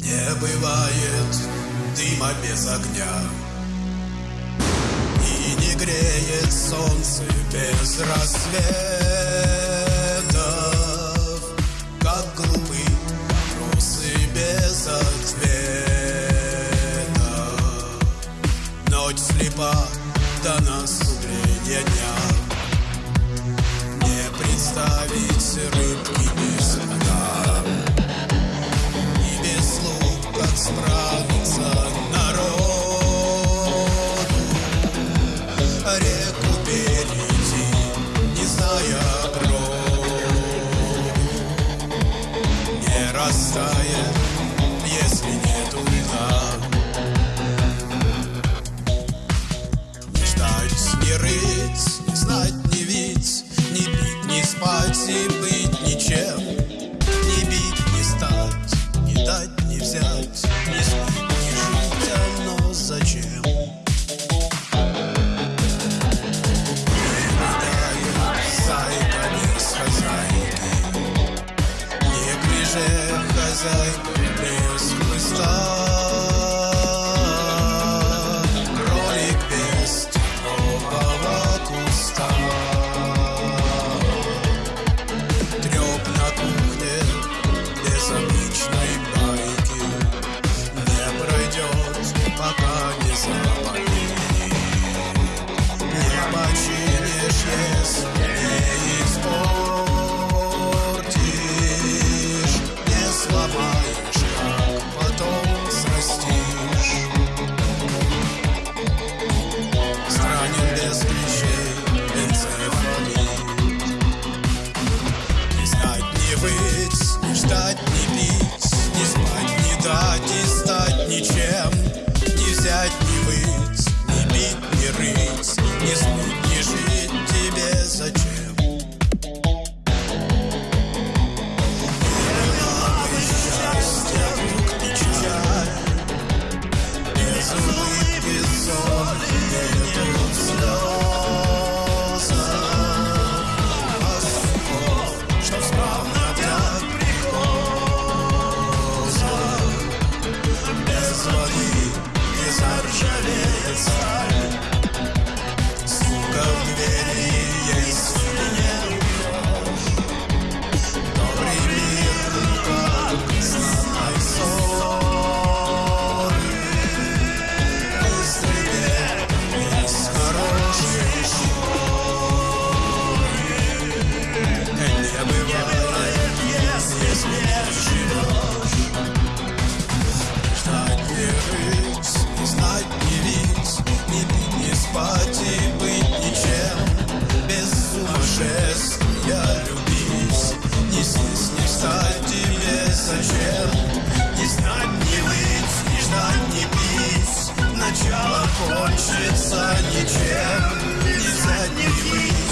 Не бывает дыма без огня. И не греет солнце без рассвета. исправиться. знать, не жить, оно зачем? Хозяйки, не ближе хозяйка начало кончится ничем, ни задних ни